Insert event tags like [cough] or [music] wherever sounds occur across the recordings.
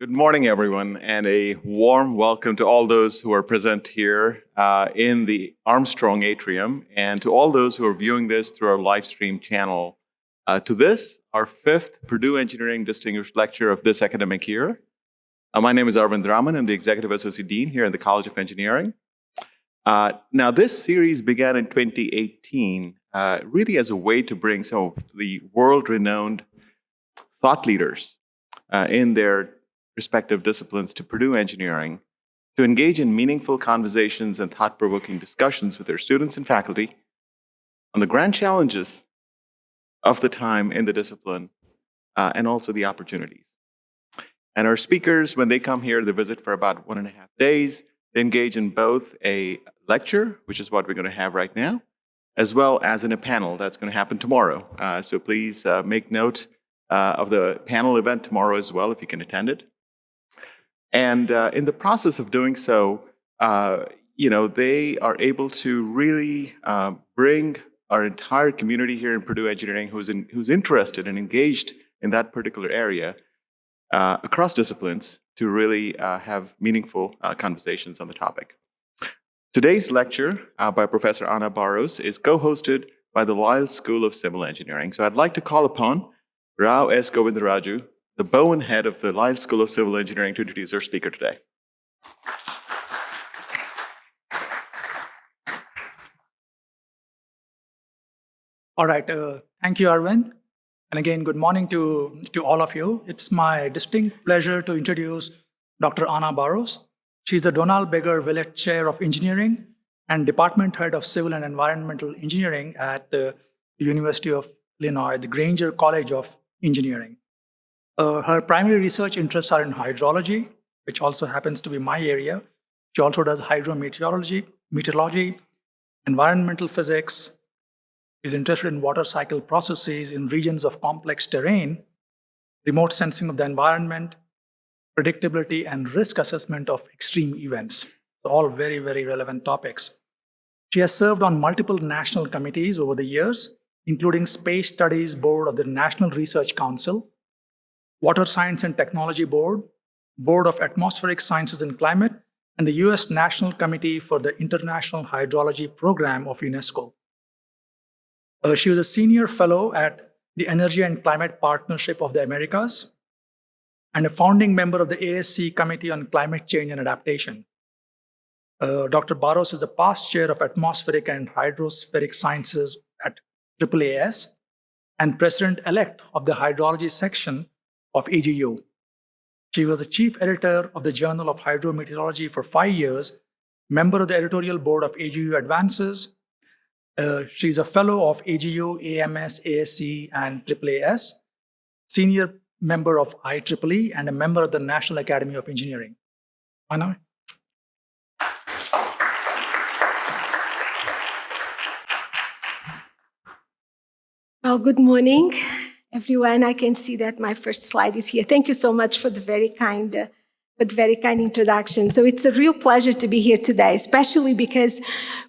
Good morning, everyone, and a warm welcome to all those who are present here uh, in the Armstrong Atrium, and to all those who are viewing this through our live stream channel. Uh, to this, our fifth Purdue Engineering Distinguished Lecture of this academic year. Uh, my name is Arvind Raman. I'm the Executive Associate Dean here in the College of Engineering. Uh, now, this series began in 2018, uh, really as a way to bring some of the world-renowned thought leaders uh, in their respective disciplines to Purdue Engineering to engage in meaningful conversations and thought-provoking discussions with their students and faculty on the grand challenges of the time in the discipline uh, and also the opportunities. And our speakers, when they come here, they visit for about one and a half days. They engage in both a lecture, which is what we're going to have right now, as well as in a panel that's going to happen tomorrow. Uh, so please uh, make note uh, of the panel event tomorrow as well if you can attend it. And uh, in the process of doing so, uh, you know, they are able to really uh, bring our entire community here in Purdue Engineering who's, in, who's interested and engaged in that particular area uh, across disciplines to really uh, have meaningful uh, conversations on the topic. Today's lecture by Professor Ana Barros is co-hosted by the Lyles School of Civil Engineering. So I'd like to call upon Rao S. Govindaraju, the Bowen head of the Lyles School of Civil Engineering to introduce our speaker today. All right, uh, thank you, Arvind. And again, good morning to, to all of you. It's my distinct pleasure to introduce Dr. Ana Barros. She's the Donald Biggar Willett Chair of Engineering and Department Head of Civil and Environmental Engineering at the University of Illinois, the Granger College of Engineering. Uh, her primary research interests are in hydrology, which also happens to be my area. She also does hydrometeorology, meteorology, environmental physics, is interested in water cycle processes in regions of complex terrain, remote sensing of the environment, predictability and risk assessment of extreme events. All very, very relevant topics. She has served on multiple national committees over the years, including Space Studies Board of the National Research Council, Water Science and Technology Board, Board of Atmospheric Sciences and Climate, and the U.S. National Committee for the International Hydrology Program of UNESCO. Uh, she was a senior fellow at the Energy and Climate Partnership of the Americas and a founding member of the ASC Committee on Climate Change and Adaptation. Uh, Dr. Barros is a past chair of atmospheric and hydrospheric sciences at AAAS and president-elect of the hydrology section of AGU. She was the chief editor of the Journal of Hydrometeorology for five years, member of the editorial board of AGU Advances. Uh, she's a fellow of AGU, AMS, ASC, and AAAS, senior member of IEEE, and a member of the National Academy of Engineering. Ana? Well, good morning everyone. I can see that my first slide is here. Thank you so much for the very kind, uh, but very kind introduction. So it's a real pleasure to be here today, especially because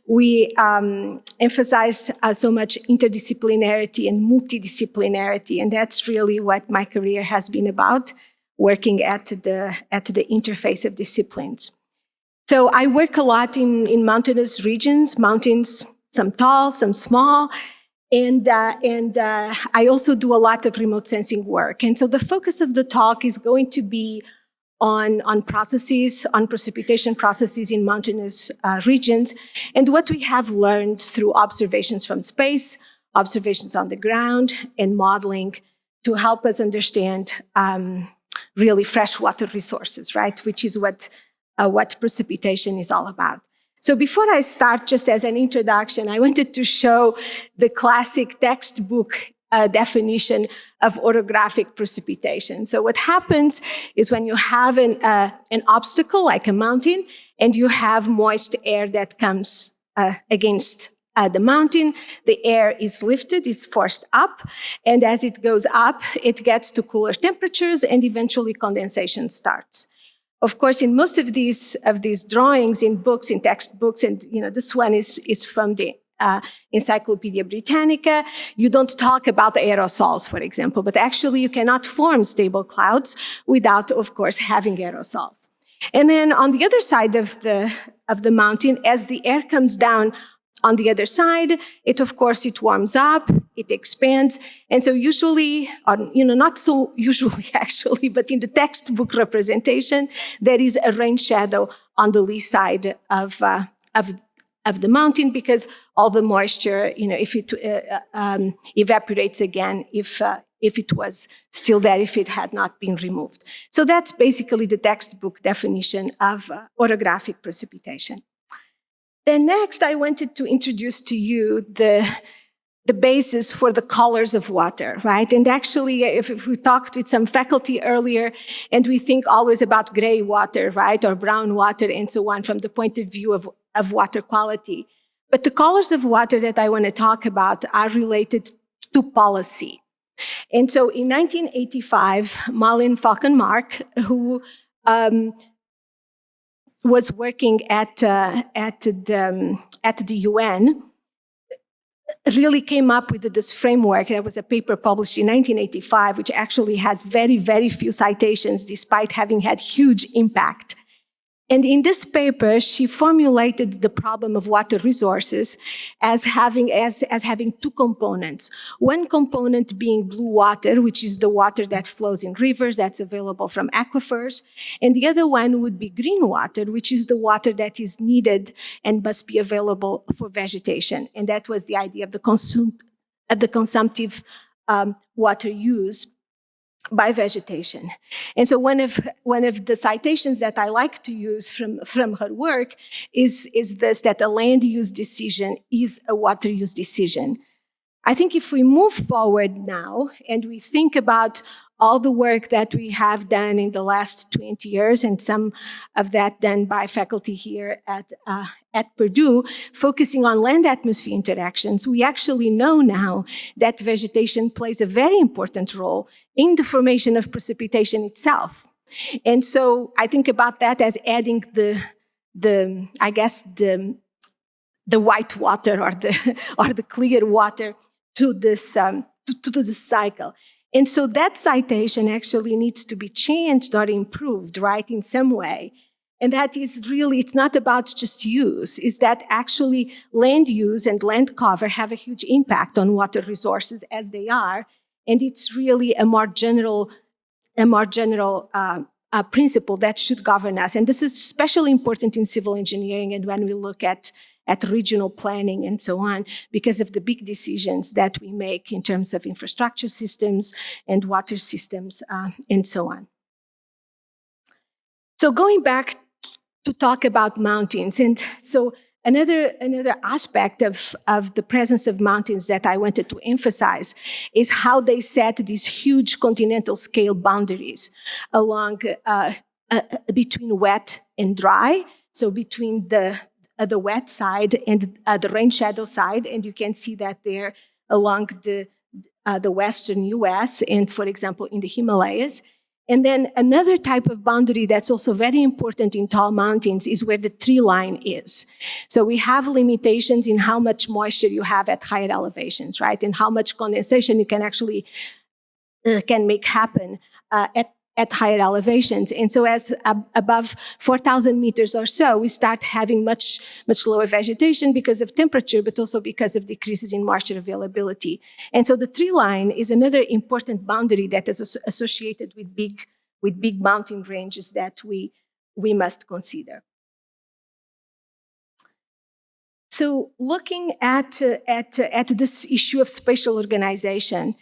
we um, emphasized uh, so much interdisciplinarity and multidisciplinarity, and that's really what my career has been about, working at the, at the interface of disciplines. So I work a lot in, in mountainous regions, mountains, some tall, some small, and, uh, and uh, I also do a lot of remote sensing work. And so the focus of the talk is going to be on, on processes, on precipitation processes in mountainous uh, regions, and what we have learned through observations from space, observations on the ground, and modeling to help us understand um, really freshwater resources, right? Which is what, uh, what precipitation is all about. So before I start, just as an introduction, I wanted to show the classic textbook uh, definition of orographic precipitation. So what happens is when you have an, uh, an obstacle like a mountain and you have moist air that comes uh, against uh, the mountain, the air is lifted, is forced up, and as it goes up, it gets to cooler temperatures and eventually condensation starts. Of course, in most of these of these drawings in books, in textbooks, and you know, this one is is from the uh, Encyclopedia Britannica, you don't talk about aerosols, for example, but actually you cannot form stable clouds without, of course, having aerosols. And then on the other side of the, of the mountain, as the air comes down on the other side, it, of course, it warms up, it expands. And so usually, or, you know, not so [laughs] usually actually, but in the textbook representation, there is a rain shadow on the lee side of, uh, of, of the mountain because all the moisture, you know, if it uh, uh um, evaporates again, if, uh, if it was still there, if it had not been removed. So that's basically the textbook definition of uh, orographic precipitation. Then next, I wanted to introduce to you the, the basis for the colors of water, right? And actually, if, if, we talked with some faculty earlier, and we think always about gray water, right, or brown water, and so on, from the point of view of, of water quality. But the colors of water that I want to talk about are related to policy. And so in 1985, Malin Falkenmark, who um, was working at, uh, at, the, um, at the UN, really came up with this framework. There was a paper published in 1985, which actually has very, very few citations, despite having had huge impact and in this paper, she formulated the problem of water resources as having, as, as having two components. One component being blue water, which is the water that flows in rivers that's available from aquifers. And the other one would be green water, which is the water that is needed and must be available for vegetation. And that was the idea of the, consum of the consumptive um, water use by vegetation. And so one of, one of the citations that I like to use from, from her work is, is this, that a land use decision is a water use decision. I think if we move forward now and we think about all the work that we have done in the last 20 years and some of that done by faculty here at, uh, at Purdue, focusing on land-atmosphere interactions, we actually know now that vegetation plays a very important role in the formation of precipitation itself. And so I think about that as adding the, the I guess, the, the white water or the, [laughs] or the clear water to this, um, to, to this cycle. And so that citation actually needs to be changed or improved, right, in some way. And that is really, it's not about just use, is that actually land use and land cover have a huge impact on water resources as they are. And it's really a more general, a more general uh, uh, principle that should govern us. And this is especially important in civil engineering and when we look at at regional planning and so on because of the big decisions that we make in terms of infrastructure systems and water systems uh, and so on. So going back to talk about mountains, and so Another, another aspect of, of the presence of mountains that I wanted to emphasize is how they set these huge continental scale boundaries along uh, uh, between wet and dry. So between the, the wet side and uh, the rain shadow side, and you can see that there along the, uh, the western US and, for example, in the Himalayas. And then another type of boundary that's also very important in tall mountains is where the tree line is. So we have limitations in how much moisture you have at higher elevations, right? And how much condensation you can actually uh, can make happen uh, at at higher elevations. And so as above 4,000 meters or so, we start having much, much lower vegetation because of temperature, but also because of decreases in moisture availability. And so the tree line is another important boundary that is associated with big, with big mountain ranges that we, we must consider. So looking at, uh, at, uh, at this issue of spatial organization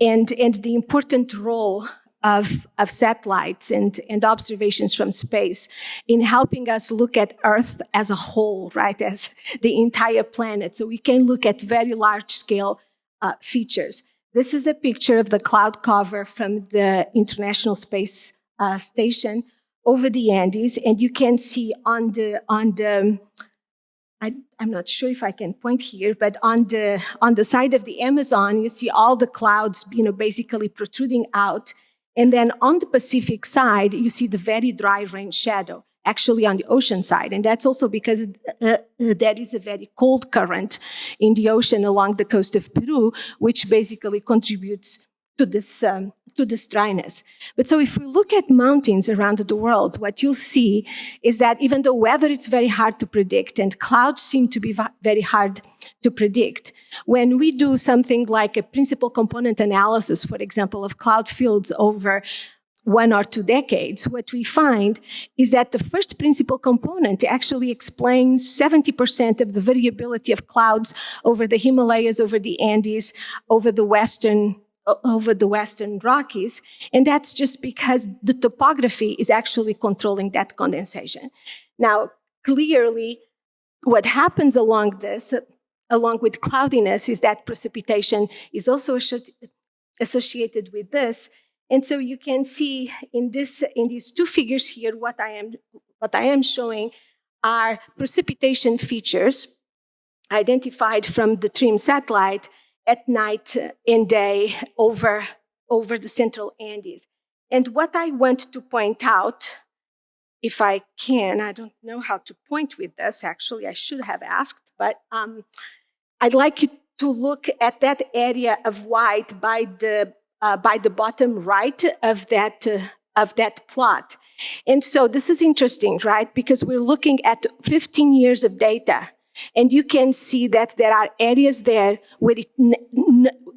and, and the important role of, of satellites and, and observations from space in helping us look at Earth as a whole, right, as the entire planet. So we can look at very large scale uh, features. This is a picture of the cloud cover from the International Space uh, Station over the Andes, and you can see on the, on the, I, am not sure if I can point here, but on the, on the side of the Amazon, you see all the clouds, you know, basically protruding out and then on the Pacific side, you see the very dry rain shadow. actually on the ocean side. And that's also because uh, there is a very cold current in the ocean along the coast of Peru, which basically contributes to this, um, to this dryness. But so if we look at mountains around the world, what you'll see is that even though weather is very hard to predict and clouds seem to be very hard to predict, when we do something like a principal component analysis, for example, of cloud fields over one or two decades, what we find is that the first principal component actually explains 70% of the variability of clouds over the Himalayas, over the Andes, over the Western over the Western Rockies. And that's just because the topography is actually controlling that condensation. Now, clearly, what happens along this, along with cloudiness, is that precipitation is also associated with this. And so you can see in, this, in these two figures here, what I am, what I am showing are precipitation features identified from the TRMM satellite at night and day over, over the central Andes. And what I want to point out, if I can, I don't know how to point with this, actually, I should have asked, but um, I'd like you to look at that area of white by the, uh, by the bottom right of that, uh, of that plot. And so this is interesting, right? Because we're looking at 15 years of data and you can see that there are areas there where it,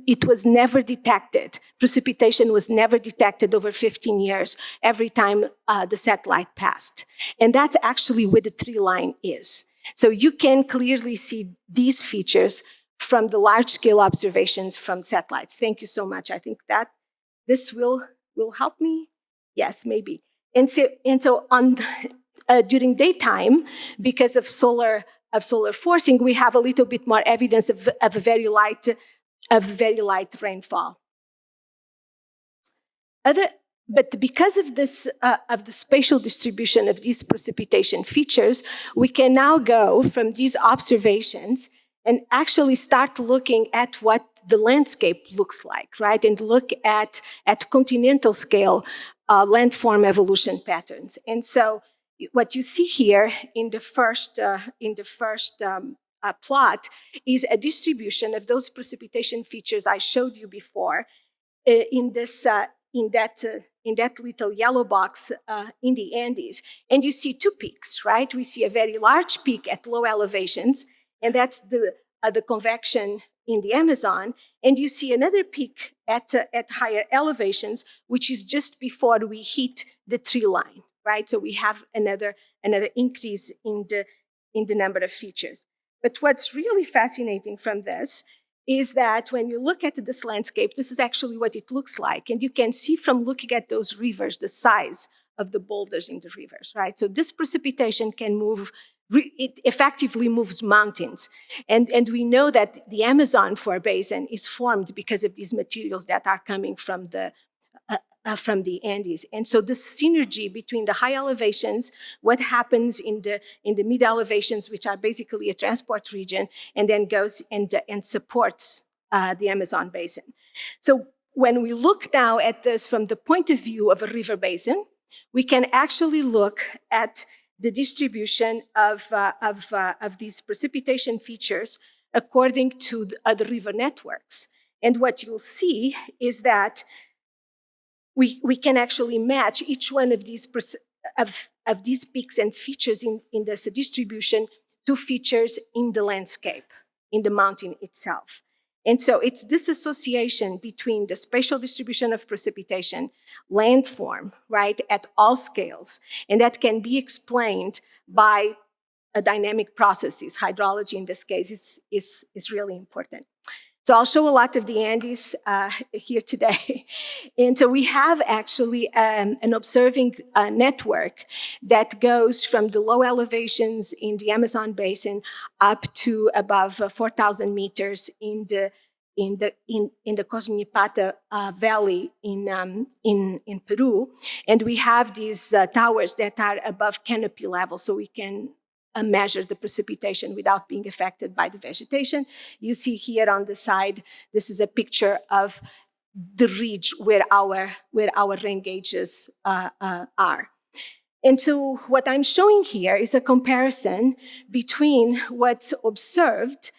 it was never detected. Precipitation was never detected over 15 years every time uh, the satellite passed. And that's actually where the tree line is. So you can clearly see these features from the large scale observations from satellites. Thank you so much. I think that this will, will help me. Yes, maybe. And so, and so on, uh, during daytime, because of solar of solar forcing, we have a little bit more evidence of, of a very light, of very light rainfall. Other, but because of this, uh, of the spatial distribution of these precipitation features, we can now go from these observations and actually start looking at what the landscape looks like, right? And look at, at continental scale uh, landform evolution patterns. And so what you see here in the first, uh, in the first um, uh, plot is a distribution of those precipitation features I showed you before uh, in this, uh, in that, uh, in that little yellow box uh, in the Andes. And you see two peaks, right? We see a very large peak at low elevations, and that's the, the convection in the Amazon. And you see another peak at, at higher elevations, which is just before we hit the tree line right? So we have another, another increase in the, in the number of features. But what's really fascinating from this is that when you look at this landscape, this is actually what it looks like. And you can see from looking at those rivers, the size of the boulders in the rivers, right? So this precipitation can move, it effectively moves mountains. And, and we know that the Amazon for basin is formed because of these materials that are coming from the, uh, from the Andes. And so the synergy between the high elevations, what happens in the, in the mid elevations, which are basically a transport region, and then goes and, and supports uh, the Amazon basin. So when we look now at this from the point of view of a river basin, we can actually look at the distribution of, uh, of, uh, of these precipitation features according to the other river networks. And what you'll see is that we, we can actually match each one of these, of, of these peaks and features in, in this distribution to features in the landscape, in the mountain itself. And so it's this association between the spatial distribution of precipitation, landform, right, at all scales, and that can be explained by a dynamic processes. Hydrology in this case is, is, is really important. So I'll show a lot of the Andes uh, here today. [laughs] and so we have actually um, an observing uh, network that goes from the low elevations in the Amazon basin up to above uh, 4,000 meters in the in the in in the Cosñipata uh, Valley in um, in in Peru, and we have these uh, towers that are above canopy level, so we can measure the precipitation without being affected by the vegetation. You see here on the side, this is a picture of the ridge where our, where our rain gauges uh, uh, are. And so what I'm showing here is a comparison between what's observed,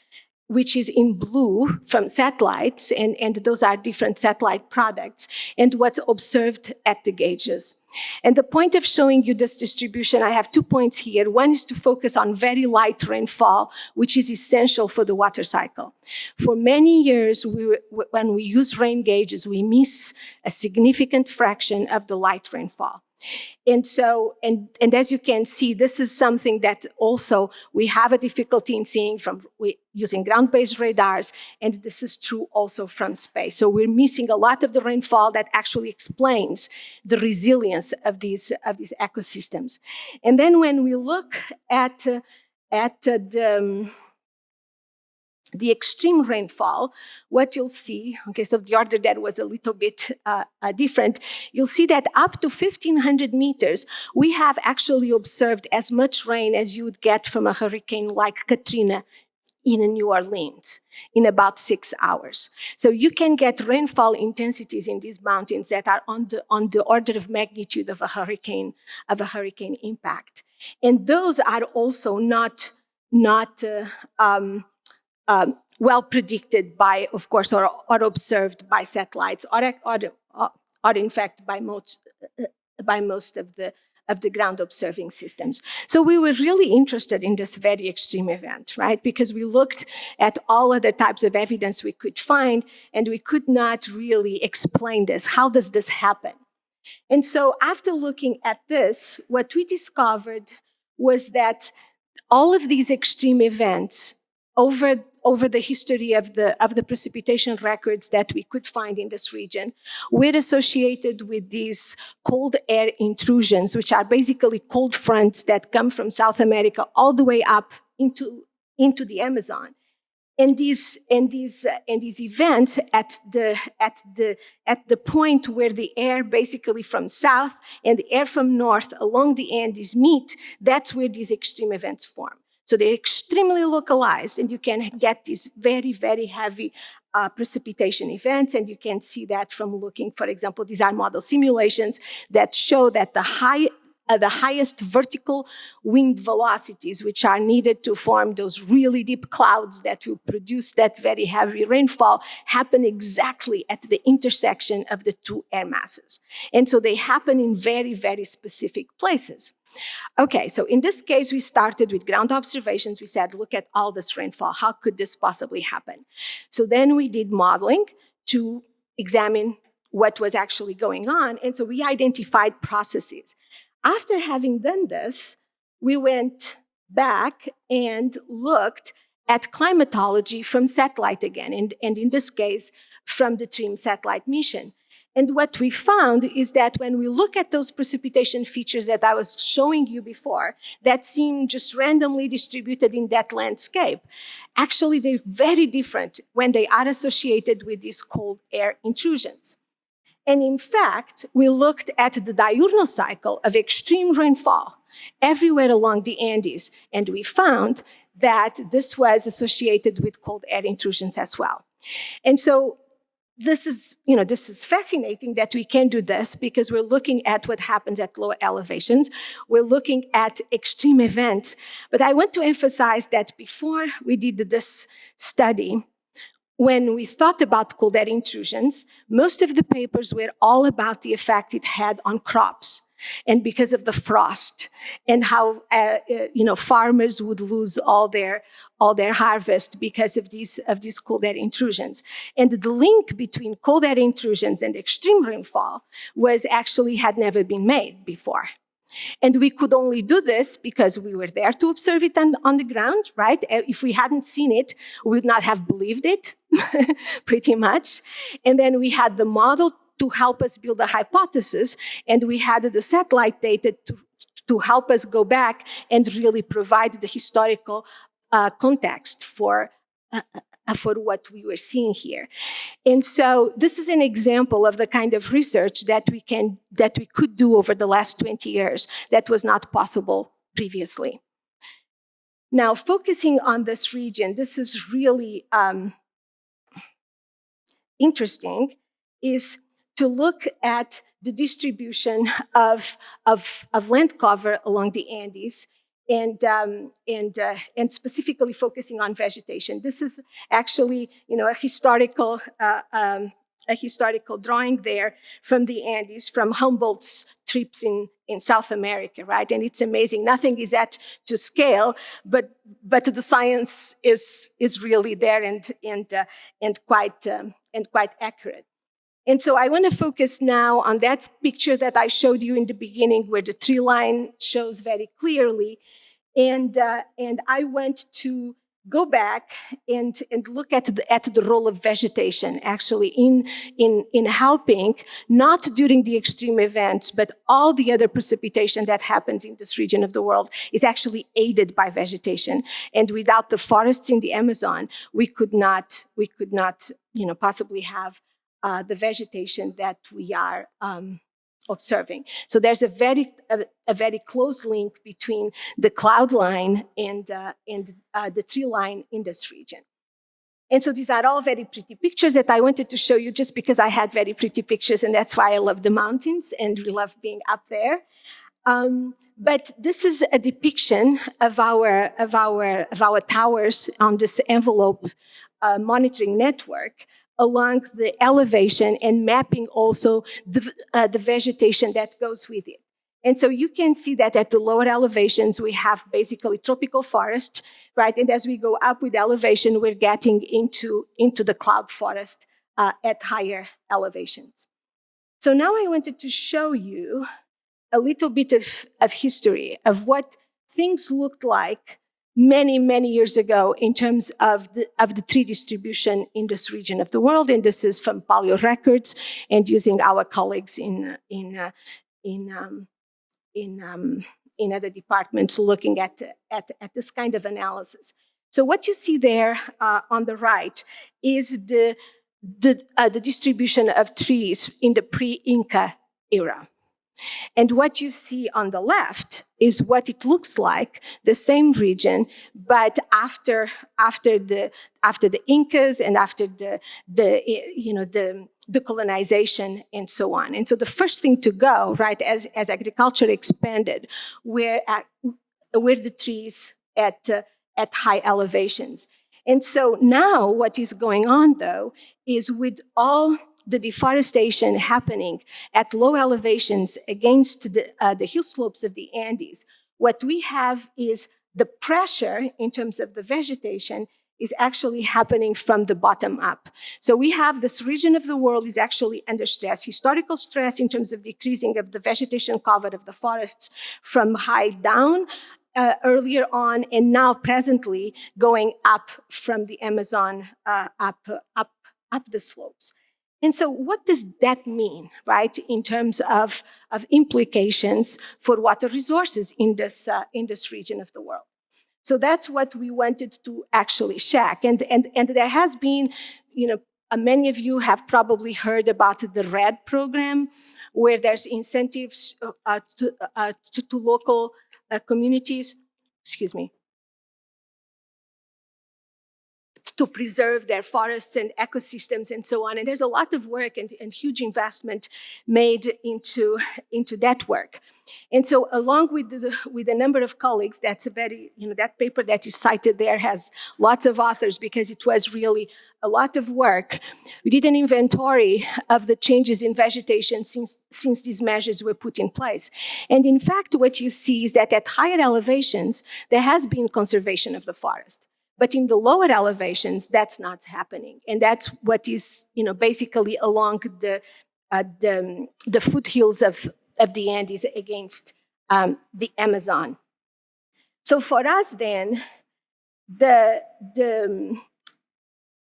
which is in blue from satellites, and, and those are different satellite products, and what's observed at the gauges. And the point of showing you this distribution, I have two points here. One is to focus on very light rainfall, which is essential for the water cycle. For many years, we, when we use rain gauges, we miss a significant fraction of the light rainfall. And so, and, and as you can see, this is something that also we have a difficulty in seeing from we, using ground-based radars, and this is true also from space. So we're missing a lot of the rainfall that actually explains the resilience of these, of these ecosystems. And then when we look at, uh, at uh, the, um, the extreme rainfall, what you'll see, okay, so the order that was a little bit uh, uh, different, you'll see that up to 1500 meters, we have actually observed as much rain as you would get from a hurricane like Katrina in New Orleans in about six hours. So you can get rainfall intensities in these mountains that are on the, on the order of magnitude of a hurricane, of a hurricane impact. And those are also not, not uh, um, um, well predicted by, of course, or, or observed by satellites, or, or, or in fact by most, uh, by most of the of the ground observing systems. So we were really interested in this very extreme event, right? Because we looked at all other types of evidence we could find, and we could not really explain this. How does this happen? And so after looking at this, what we discovered was that all of these extreme events over over the history of the, of the precipitation records that we could find in this region, we're associated with these cold air intrusions, which are basically cold fronts that come from South America all the way up into, into the Amazon. And these, and, these, uh, and these events at the, at, the, at the point where the air basically from south and the air from north along the Andes meet, that's where these extreme events form. So they're extremely localized and you can get these very, very heavy uh, precipitation events. And you can see that from looking, for example, these are model simulations that show that the high uh, the highest vertical wind velocities, which are needed to form those really deep clouds that will produce that very heavy rainfall, happen exactly at the intersection of the two air masses. And so they happen in very, very specific places. Okay, so in this case, we started with ground observations. We said, look at all this rainfall. How could this possibly happen? So then we did modeling to examine what was actually going on. And so we identified processes. After having done this, we went back and looked at climatology from satellite again, and, and in this case, from the TRMM satellite mission. And what we found is that when we look at those precipitation features that I was showing you before, that seem just randomly distributed in that landscape, actually they're very different when they are associated with these cold air intrusions. And in fact, we looked at the diurnal cycle of extreme rainfall everywhere along the Andes, and we found that this was associated with cold air intrusions as well. And so this is, you know, this is fascinating that we can do this because we're looking at what happens at low elevations. We're looking at extreme events. But I want to emphasize that before we did this study, when we thought about cold air intrusions, most of the papers were all about the effect it had on crops and because of the frost and how uh, uh, you know farmers would lose all their all their harvest because of these of these cold air intrusions and the link between cold air intrusions and extreme rainfall was actually had never been made before and we could only do this because we were there to observe it on, on the ground, right? Uh, if we hadn't seen it, we would not have believed it, [laughs] pretty much. And then we had the model to help us build a hypothesis. And we had the satellite data to, to help us go back and really provide the historical uh, context for, uh, uh, for what we were seeing here. And so this is an example of the kind of research that we, can, that we could do over the last 20 years that was not possible previously. Now, focusing on this region, this is really um, interesting, is to look at the distribution of, of, of land cover along the Andes and, um, and, uh, and specifically focusing on vegetation. This is actually, you know, a historical, uh, um, a historical drawing there from the Andes, from Humboldt's trips in, in South America, right? And it's amazing. Nothing is at to scale, but, but the science is, is really there and, and, uh, and, quite, um, and quite accurate. And so I want to focus now on that picture that I showed you in the beginning where the tree line shows very clearly. And, uh, and I went to go back and, and look at the, at the role of vegetation actually in, in, in helping, not during the extreme events, but all the other precipitation that happens in this region of the world is actually aided by vegetation. And without the forests in the Amazon, we could not, we could not, you know, possibly have uh, the vegetation that we are um, observing. So there's a very, a, a, very close link between the cloud line and, uh, and uh, the tree line in this region. And so these are all very pretty pictures that I wanted to show you just because I had very pretty pictures and that's why I love the mountains and we love being up there. Um, but this is a depiction of our, of our, of our towers on this envelope uh, monitoring network along the elevation and mapping also the, uh, the vegetation that goes with it. And so you can see that at the lower elevations, we have basically tropical forest, right? And as we go up with elevation, we're getting into, into the cloud forest uh, at higher elevations. So now I wanted to show you a little bit of, of history of what things looked like many, many years ago in terms of the, of the tree distribution in this region of the world. And this is from Paleo Records and using our colleagues in, in, uh, in, um, in, um, in other departments looking at, at, at this kind of analysis. So what you see there uh, on the right is the, the, uh, the distribution of trees in the pre-Inca era. And what you see on the left is what it looks like, the same region, but after, after, the, after the Incas and after the, the, you know, the, the colonization and so on. And so the first thing to go, right, as, as agriculture expanded, were, at, were the trees at, uh, at high elevations. And so now what is going on though, is with all the deforestation happening at low elevations against the, uh, the hill slopes of the Andes, what we have is the pressure in terms of the vegetation is actually happening from the bottom up. So we have this region of the world is actually under stress, historical stress in terms of decreasing of the vegetation cover of the forests from high down uh, earlier on and now presently going up from the Amazon uh, up, up, up the slopes. And so what does that mean, right, in terms of, of implications for water resources in this, uh, in this region of the world? So that's what we wanted to actually check. And, and, and there has been, you know, uh, many of you have probably heard about the REDD program, where there's incentives uh, uh to, uh, to, to, local uh, communities, excuse me, to preserve their forests and ecosystems and so on. And there's a lot of work and, and huge investment made into, into that work. And so along with, the, with a number of colleagues, that's a very, you know, that paper that is cited there has lots of authors because it was really a lot of work. We did an inventory of the changes in vegetation since, since these measures were put in place. And in fact, what you see is that at higher elevations, there has been conservation of the forest. But in the lower elevations, that's not happening. And that's what is, you know, basically along the, uh, the, the, foothills of, of the Andes against um, the Amazon. So for us then, the, the,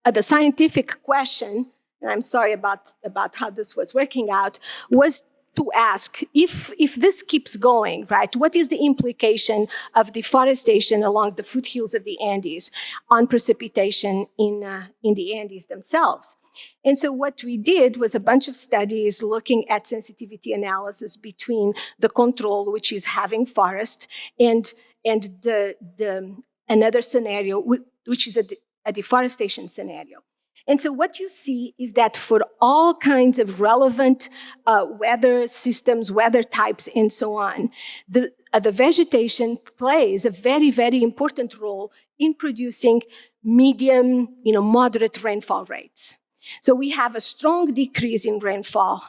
uh, the scientific question, and I'm sorry about, about how this was working out, was to ask if, if this keeps going, right, what is the implication of deforestation along the foothills of the Andes on precipitation in, uh, in the Andes themselves? And so what we did was a bunch of studies looking at sensitivity analysis between the control, which is having forest, and, and the, the, another scenario, which is a, a deforestation scenario. And so what you see is that for all kinds of relevant uh, weather systems, weather types, and so on, the, uh, the vegetation plays a very, very important role in producing medium, you know, moderate rainfall rates. So we have a strong decrease in rainfall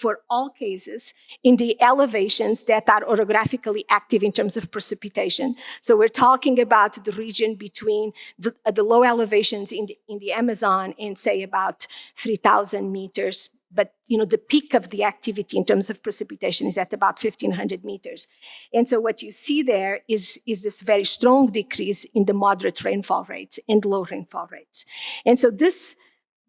for all cases in the elevations that are orographically active in terms of precipitation. So we're talking about the region between the, uh, the low elevations in the, in the Amazon and say about 3,000 meters. But you know the peak of the activity in terms of precipitation is at about 1500 meters. And so what you see there is is this very strong decrease in the moderate rainfall rates and low rainfall rates. And so this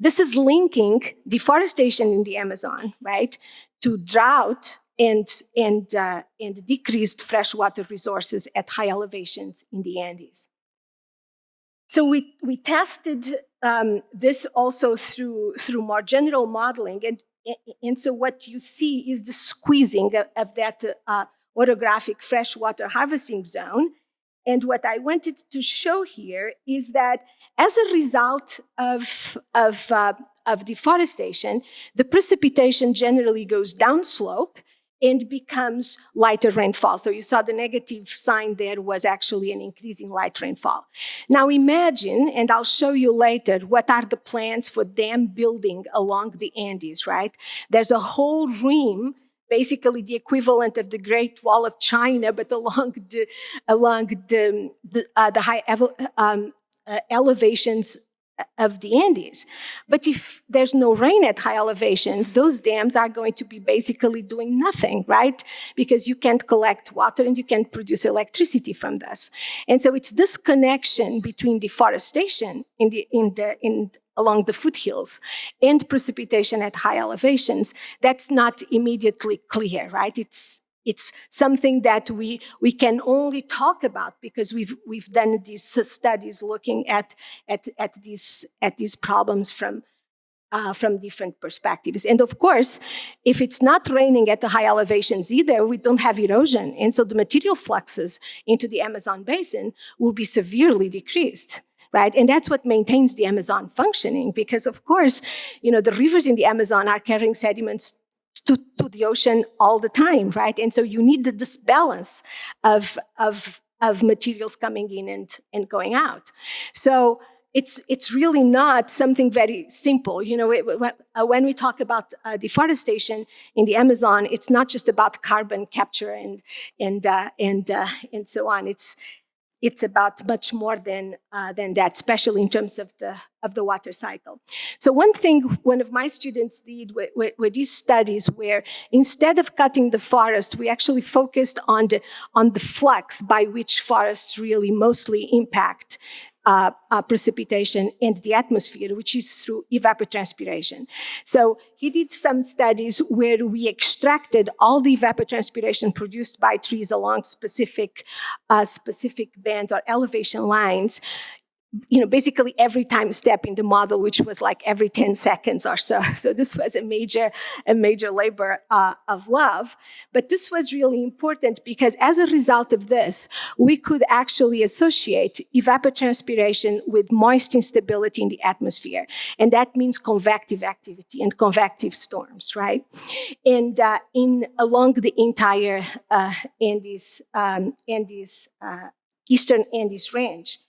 this is linking deforestation in the Amazon, right, to drought and, and, uh, and decreased freshwater resources at high elevations in the Andes. So we, we tested um, this also through, through more general modeling. And, and so what you see is the squeezing of, of that uh, orographic freshwater harvesting zone and what I wanted to show here is that as a result of, of, uh, of deforestation, the precipitation generally goes downslope and becomes lighter rainfall. So you saw the negative sign there was actually an increasing light rainfall. Now imagine, and I'll show you later, what are the plans for dam building along the Andes, right? There's a whole rim basically the equivalent of the Great Wall of China, but along the, along the, the, uh, the high um, uh, elevations of the Andes. But if there's no rain at high elevations, those dams are going to be basically doing nothing, right? Because you can't collect water and you can't produce electricity from this. And so it's this connection between deforestation in the, in the, in along the foothills and precipitation at high elevations, that's not immediately clear, right? It's, it's something that we, we can only talk about because we've, we've done these studies looking at, at, at, these, at these problems from, uh, from different perspectives. And of course, if it's not raining at the high elevations either, we don't have erosion. And so the material fluxes into the Amazon basin will be severely decreased right? And that's what maintains the Amazon functioning because of course, you know, the rivers in the Amazon are carrying sediments to, to the ocean all the time, right? And so you need this balance of, of, of materials coming in and, and going out. So it's, it's really not something very simple. You know, it, uh, when we talk about uh, deforestation in the Amazon, it's not just about carbon capture and, and, uh, and, uh, and so on. It's, it's about much more than, uh, than that, especially in terms of the, of the water cycle. So one thing one of my students did with, these studies where instead of cutting the forest, we actually focused on the, on the flux by which forests really mostly impact uh, uh, precipitation in the atmosphere, which is through evapotranspiration. So he did some studies where we extracted all the evapotranspiration produced by trees along specific, uh, specific bands or elevation lines you know, basically every time step in the model, which was like every 10 seconds or so. [laughs] So this was a major, a major labor uh, of love. But this was really important because as a result of this, we could actually associate evapotranspiration with moist instability in the atmosphere. And that means convective activity and convective storms, right? And uh, in along the entire uh, Andes, um, Andes, uh, Eastern Andes range.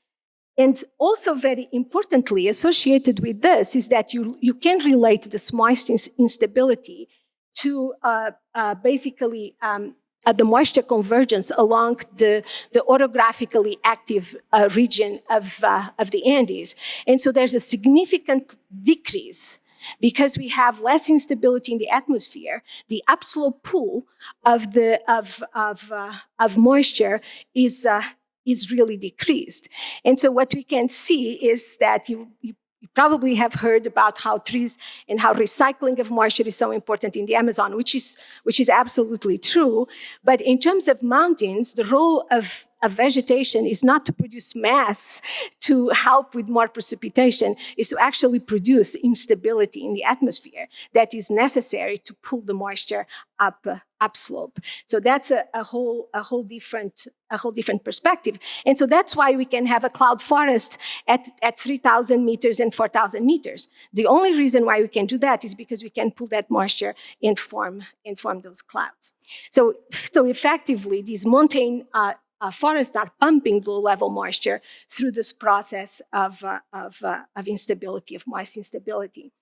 And also very importantly, associated with this is that you, you can relate this moist instability to uh, uh, basically um, uh, the moisture convergence along the, the orographically active uh, region of, uh, of the Andes. And so there's a significant decrease because we have less instability in the atmosphere, the upslope pool of, the, of, of, uh, of moisture is, is really decreased. And so what we can see is that you, you, probably have heard about how trees and how recycling of moisture is so important in the Amazon, which is, which is absolutely true. But in terms of mountains, the role of, of vegetation is not to produce mass to help with more precipitation, is to actually produce instability in the atmosphere that is necessary to pull the moisture up upslope. So that's a, a whole a whole different a whole different perspective. And so that's why we can have a cloud forest at, at 3,000 meters and 4,000 meters. The only reason why we can do that is because we can pull that moisture and form, and form those clouds. So, so effectively, these mountain uh, uh, forests are pumping the low-level moisture through this process of, uh, of, uh, of instability, of moist instability.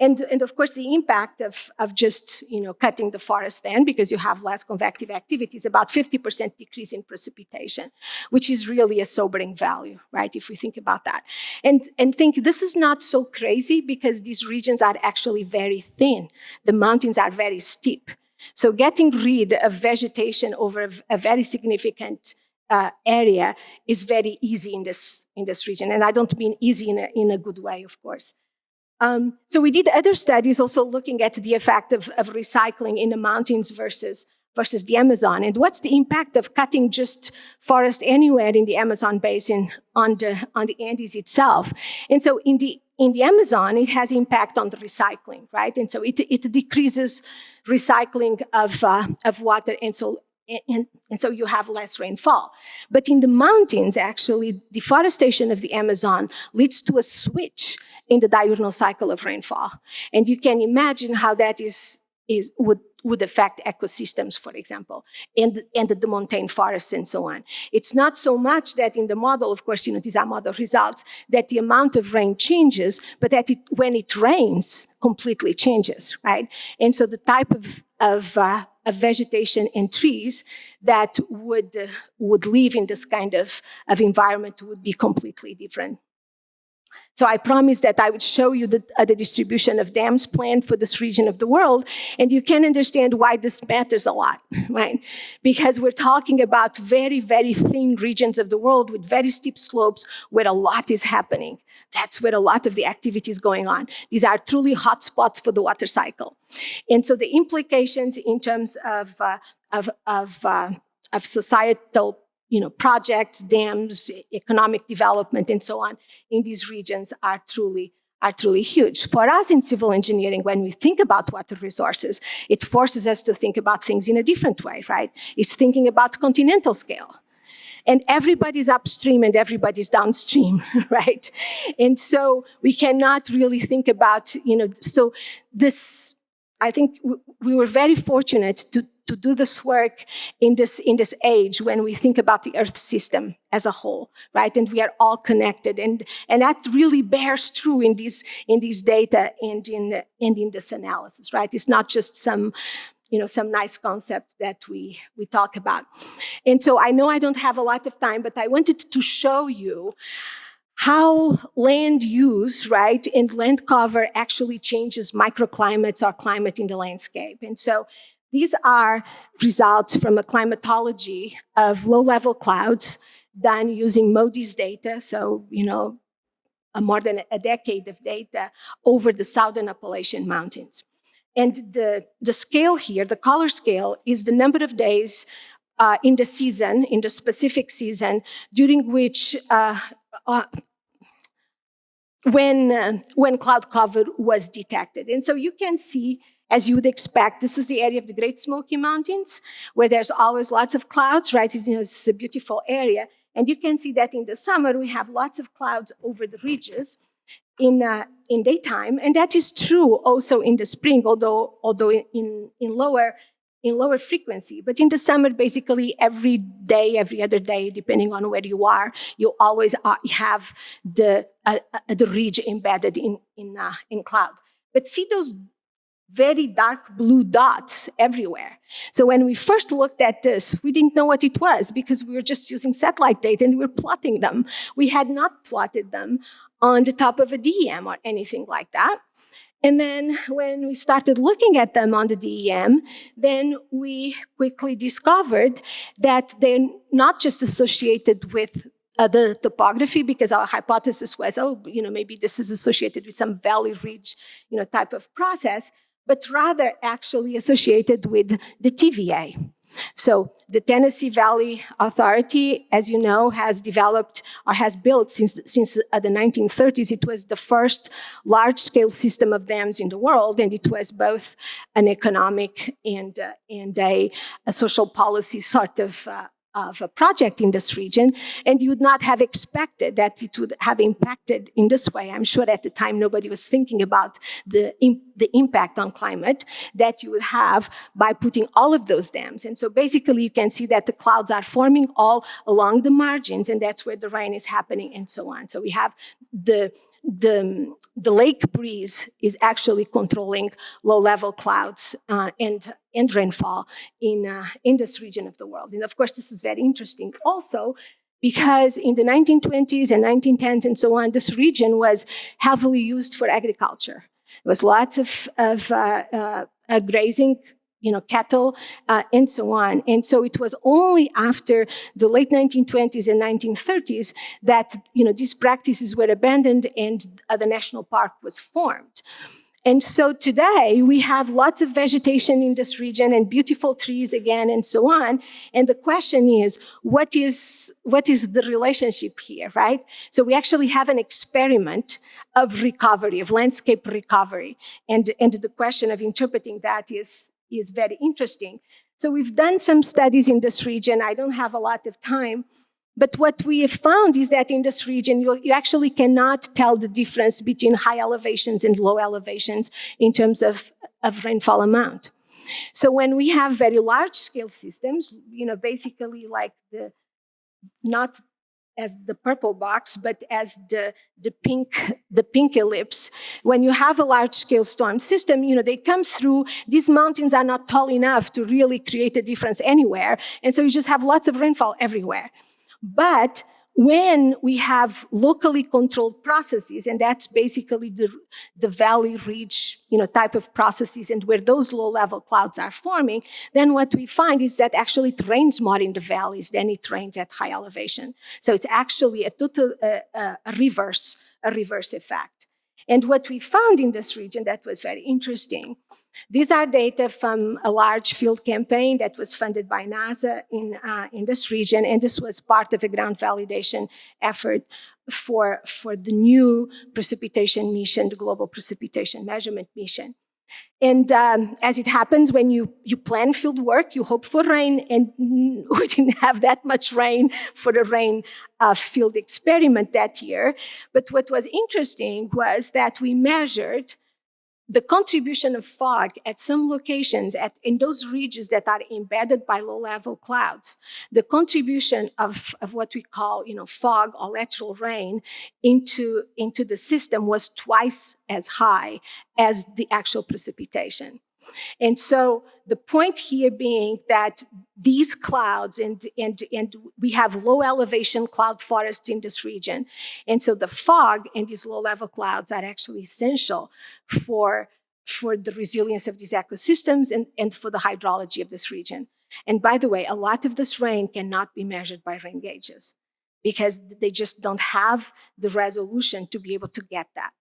And, and of course, the impact of, of just you know, cutting the forest then, because you have less convective activity, is about 50% decrease in precipitation, which is really a sobering value, right, if we think about that. And, and think this is not so crazy because these regions are actually very thin. The mountains are very steep. So getting rid of vegetation over a, a very significant uh, area is very easy in this, in this region. And I don't mean easy in a, in a good way, of course. Um, so we did other studies also looking at the effect of, of recycling in the mountains versus versus the Amazon, and what's the impact of cutting just forest anywhere in the Amazon basin on the on the Andes itself. And so in the in the Amazon, it has impact on the recycling, right? And so it, it decreases recycling of, uh, of water, and so and, and, so you have less rainfall. But in the mountains, actually, deforestation of the Amazon leads to a switch in the diurnal cycle of rainfall. And you can imagine how that is, is would would affect ecosystems, for example, and, and the montane forests and so on. It's not so much that in the model, of course, you know, these are model results, that the amount of rain changes, but that it, when it rains, completely changes, right? And so the type of, of, uh, of vegetation and trees that would, uh, would live in this kind of, of environment would be completely different. So I promised that I would show you the, uh, the, distribution of dams planned for this region of the world, and you can understand why this matters a lot, [laughs] right? Because we're talking about very, very thin regions of the world with very steep slopes where a lot is happening. That's where a lot of the activity is going on. These are truly hot spots for the water cycle. And so the implications in terms of, uh, of, of, uh, of societal you know, projects, dams, economic development, and so on in these regions are truly are truly huge. For us in civil engineering, when we think about water resources, it forces us to think about things in a different way, right? It's thinking about continental scale. And everybody's upstream and everybody's downstream, [laughs] right? And so we cannot really think about, you know, so this, I think we were very fortunate to, to do this work in this, in this age when we think about the Earth system as a whole, right? And we are all connected. And, and that really bears true in these, in these data and in, and in this analysis, right? It's not just some you know, some nice concept that we, we talk about. And so I know I don't have a lot of time, but I wanted to show you how land use, right, and land cover actually changes microclimates or climate in the landscape. And so these are results from a climatology of low-level clouds done using MODIS data, so, you know, more than a decade of data over the southern Appalachian Mountains. And the, the scale here, the color scale, is the number of days uh, in the season, in the specific season, during which uh, uh, when, uh, when cloud cover was detected. And so you can see as you would expect, this is the area of the Great Smoky Mountains, where there's always lots of clouds, right? It's a beautiful area. And you can see that in the summer, we have lots of clouds over the ridges in, uh, in daytime. And that is true also in the spring, although, although in, in, lower, in lower frequency. But in the summer, basically every day, every other day, depending on where you are, you always uh, have the, uh, uh, the ridge embedded in, in, uh, in cloud. But see those very dark blue dots everywhere. So when we first looked at this, we didn't know what it was because we were just using satellite data and we were plotting them. We had not plotted them on the top of a DEM or anything like that. And then when we started looking at them on the DEM, then we quickly discovered that they're not just associated with uh, the topography because our hypothesis was, oh, you know, maybe this is associated with some valley ridge, you know, type of process, but rather actually associated with the TVA. So the Tennessee Valley Authority, as you know, has developed or has built since, since uh, the 1930s. It was the first large-scale system of dams in the world, and it was both an economic and, uh, and a, a, social policy sort of uh, of a project in this region, and you would not have expected that it would have impacted in this way. I'm sure at the time nobody was thinking about the, the impact on climate that you would have by putting all of those dams. And so basically you can see that the clouds are forming all along the margins, and that's where the rain is happening and so on. So we have the the, the lake breeze is actually controlling low-level clouds uh, and, and rainfall in, uh, in this region of the world. And of course, this is very interesting also because in the 1920s and 1910s and so on, this region was heavily used for agriculture. There was lots of, of uh, uh grazing you know, cattle, uh, and so on. And so it was only after the late 1920s and 1930s that, you know, these practices were abandoned and uh, the national park was formed. And so today we have lots of vegetation in this region and beautiful trees again and so on. And the question is, what is, what is the relationship here, right? So we actually have an experiment of recovery, of landscape recovery. And, and the question of interpreting that is, is very interesting. So we've done some studies in this region. I don't have a lot of time, but what we have found is that in this region, you, you, actually cannot tell the difference between high elevations and low elevations in terms of, of rainfall amount. So when we have very large scale systems, you know, basically like the, not as the purple box, but as the, the, pink, the pink ellipse. When you have a large-scale storm system, you know, they come through, these mountains are not tall enough to really create a difference anywhere, and so you just have lots of rainfall everywhere. But when we have locally controlled processes, and that's basically the, the valley ridge you know, type of processes and where those low-level clouds are forming, then what we find is that actually it rains more in the valleys than it rains at high elevation. So it's actually a total a reverse, a reverse effect. And what we found in this region that was very interesting these are data from a large field campaign that was funded by NASA in, uh, in this region, and this was part of a ground validation effort for, for the new precipitation mission, the Global Precipitation Measurement Mission. And um, as it happens, when you, you plan field work, you hope for rain, and [laughs] we didn't have that much rain for the rain uh, field experiment that year. But what was interesting was that we measured the contribution of fog at some locations at, in those regions that are embedded by low-level clouds, the contribution of, of what we call you know, fog or lateral rain into, into the system was twice as high as the actual precipitation. And so the point here being that these clouds, and, and, and we have low elevation cloud forests in this region. And so the fog and these low level clouds are actually essential for, for the resilience of these ecosystems and, and for the hydrology of this region. And by the way, a lot of this rain cannot be measured by rain gauges because they just don't have the resolution to be able to get that.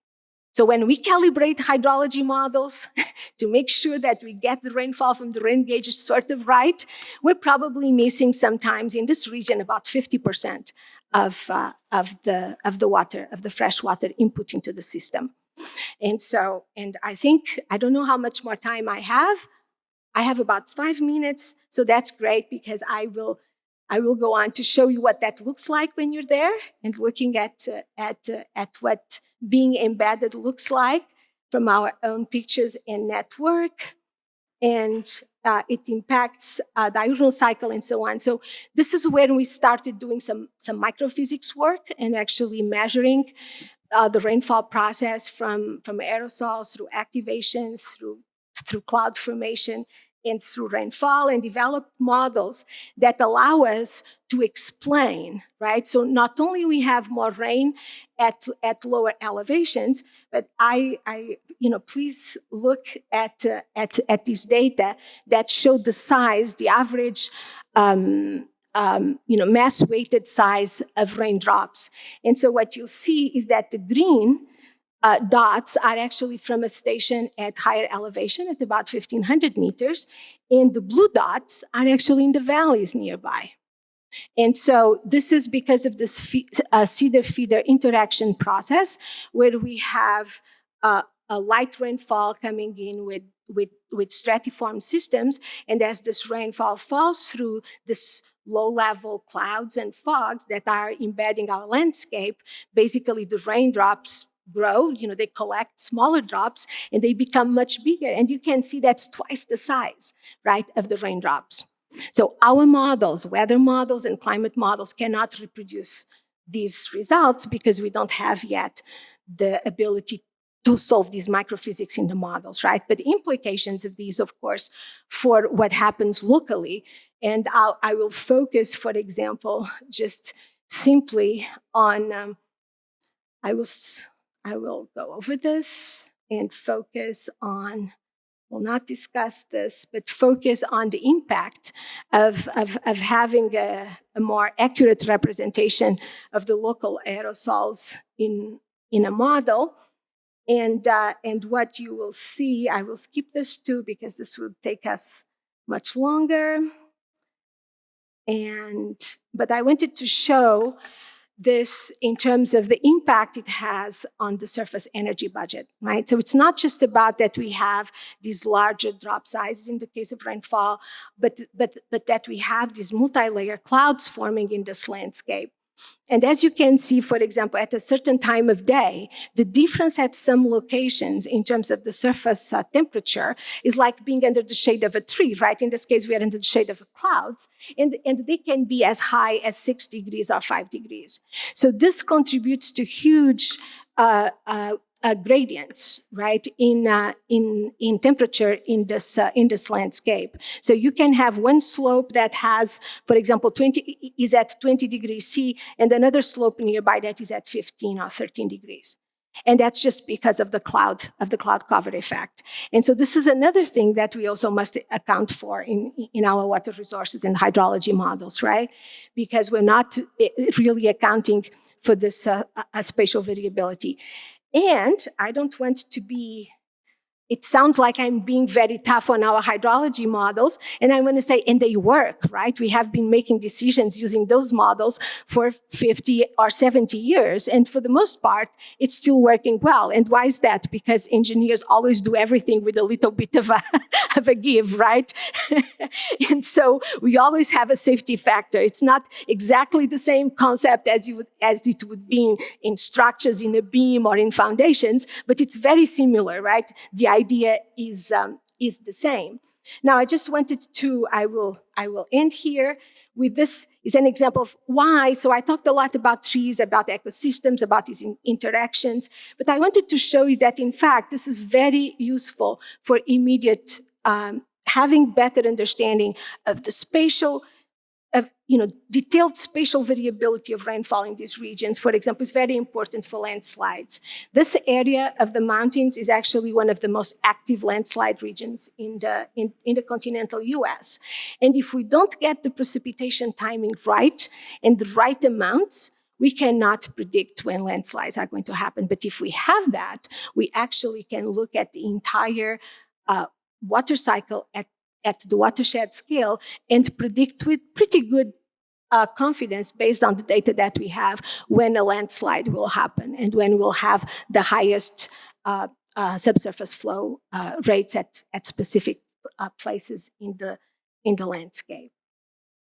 So when we calibrate hydrology models [laughs] to make sure that we get the rainfall from the rain gauges sort of right, we're probably missing sometimes in this region about 50% of, uh, of, the, of the water, of the fresh water input into the system. And so, and I think, I don't know how much more time I have. I have about five minutes, so that's great because I will I will go on to show you what that looks like when you're there and looking at, uh, at, uh, at what being embedded looks like from our own pictures and network. And uh, it impacts uh, diurnal cycle and so on. So this is when we started doing some, some microphysics work and actually measuring uh, the rainfall process from, from aerosols through activation, through, through cloud formation, and through rainfall and develop models that allow us to explain, right? So not only we have more rain at, at lower elevations, but I, I you know, please look at, uh, at, at this data that show the size, the average um, um, you know, mass weighted size of raindrops. And so what you'll see is that the green uh, dots are actually from a station at higher elevation at about 1500 meters. And the blue dots are actually in the valleys nearby. And so this is because of this uh, seeder feeder interaction process where we have uh, a light rainfall coming in with, with, with stratiform systems. And as this rainfall falls through this low level clouds and fogs that are embedding our landscape, basically the raindrops grow, you know, they collect smaller drops and they become much bigger. And you can see that's twice the size, right, of the raindrops. So our models, weather models and climate models cannot reproduce these results because we don't have yet the ability to solve these microphysics in the models, right? But the implications of these, of course, for what happens locally. And I'll, I will focus, for example, just simply on, um, I, will, I will go over this and focus on will not discuss this, but focus on the impact of, of, of having a, a more accurate representation of the local aerosols in, in a model. And, uh, and what you will see, I will skip this too because this will take us much longer. And, but I wanted to show this in terms of the impact it has on the surface energy budget, right? So it's not just about that we have these larger drop sizes in the case of rainfall, but, but, but that we have these multi-layer clouds forming in this landscape. And as you can see, for example, at a certain time of day, the difference at some locations in terms of the surface uh, temperature is like being under the shade of a tree, right? In this case, we are under the shade of clouds, and, and they can be as high as six degrees or five degrees. So this contributes to huge uh, uh, gradients, right, in, uh, in, in temperature in this, uh, in this landscape. So you can have one slope that has, for example, 20, is at 20 degrees C, and another slope nearby that is at 15 or 13 degrees. And that's just because of the cloud, of the cloud cover effect. And so this is another thing that we also must account for in, in our water resources and hydrology models, right? Because we're not eh, really accounting for this uh, spatial variability. And I don't want to be, it sounds like I'm being very tough on our hydrology models. And I want to say, and they work, right? We have been making decisions using those models for 50 or 70 years. And for the most part, it's still working well. And why is that? Because engineers always do everything with a little bit of a, [laughs] of a give, right? [laughs] and so we always have a safety factor. It's not exactly the same concept as, you would, as it would be in, in structures in a beam or in foundations, but it's very similar, right? The idea is, um, is the same. Now, I just wanted to, I will, I will end here with this is an example of why. So I talked a lot about trees, about ecosystems, about these in- interactions, but I wanted to show you that in fact, this is very useful for immediate um, having better understanding of the spatial you know detailed spatial variability of rainfall in these regions for example is very important for landslides. This area of the mountains is actually one of the most active landslide regions in the in, in the continental us and if we don't get the precipitation timing right and the right amounts we cannot predict when landslides are going to happen. But if we have that we actually can look at the entire uh, water cycle at at the watershed scale and predict with pretty good uh, confidence based on the data that we have when a landslide will happen and when we'll have the highest uh, uh, subsurface flow uh, rates at, at specific uh, places in the, in the landscape.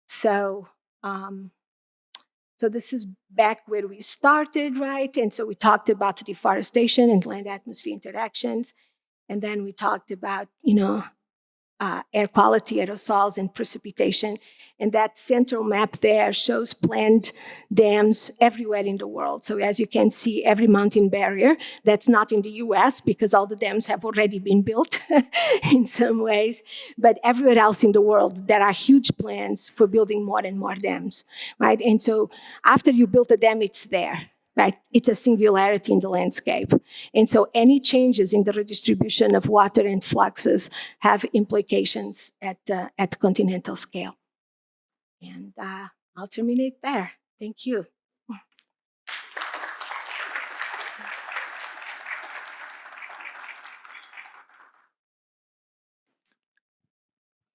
So, um, so this is back where we started, right? And so we talked about deforestation and land atmosphere interactions. And then we talked about, you know, uh, air quality, aerosols, and precipitation. And that central map there shows planned dams everywhere in the world. So as you can see, every mountain barrier, that's not in the US because all the dams have already been built [laughs] in some ways, but everywhere else in the world, there are huge plans for building more and more dams, right? And so after you build a dam, it's there right? It's a singularity in the landscape. And so any changes in the redistribution of water and fluxes have implications at, uh, at continental scale. And uh, I'll terminate there. Thank you.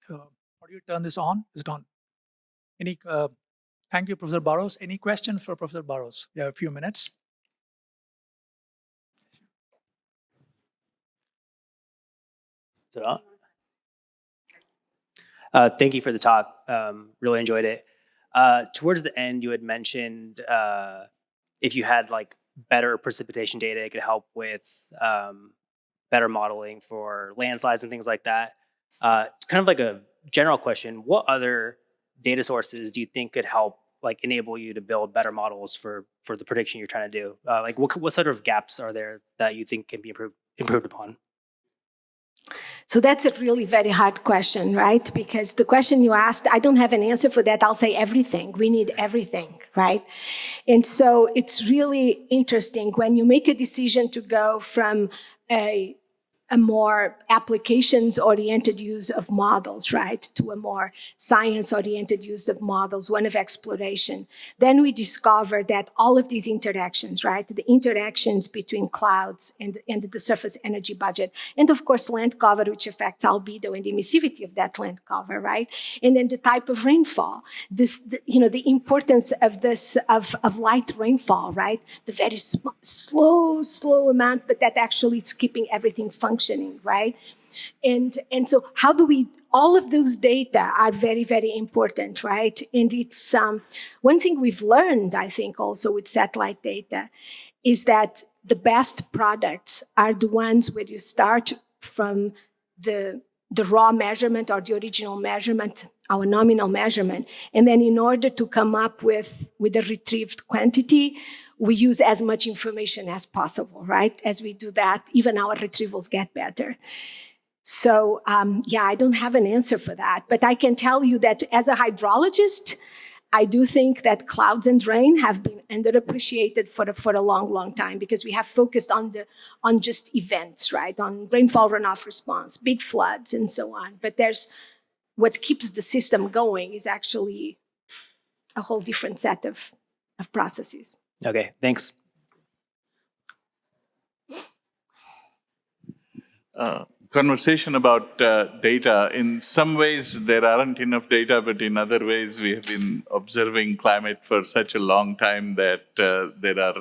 How do you turn this on? Is it on? Any, uh, thank you, Professor Barros. Any questions for Professor Barros? We have a few minutes. On? Uh, thank you for the talk. Um, really enjoyed it. Uh, towards the end, you had mentioned uh, if you had like better precipitation data, it could help with um, better modeling for landslides and things like that. Uh, kind of like a general question: What other data sources do you think could help like enable you to build better models for for the prediction you're trying to do? Uh, like, what what sort of gaps are there that you think can be improved improved upon? So that's a really very hard question, right? Because the question you asked, I don't have an answer for that. I'll say everything. We need everything, right? And so it's really interesting when you make a decision to go from a a more applications-oriented use of models, right, to a more science-oriented use of models, one of exploration. Then we discover that all of these interactions, right, the interactions between clouds and, and the surface energy budget, and of course land cover, which affects albedo and emissivity of that land cover, right, and then the type of rainfall, this, the, you know, the importance of this, of, of light rainfall, right, the very slow, slow amount, but that actually it's keeping everything functioning functioning, right? And, and so how do we, all of those data are very, very important, right? And it's um, one thing we've learned, I think, also with satellite data is that the best products are the ones where you start from the, the raw measurement or the original measurement, our nominal measurement. And then in order to come up with, with a retrieved quantity, we use as much information as possible, right? As we do that, even our retrievals get better. So um, yeah, I don't have an answer for that, but I can tell you that as a hydrologist, I do think that clouds and rain have been underappreciated for a, for a long, long time because we have focused on the on just events, right? On rainfall runoff response, big floods, and so on. But there's what keeps the system going is actually a whole different set of, of processes. Okay, thanks. Uh, conversation about uh, data. In some ways, there aren't enough data, but in other ways, we have been observing climate for such a long time that uh, there are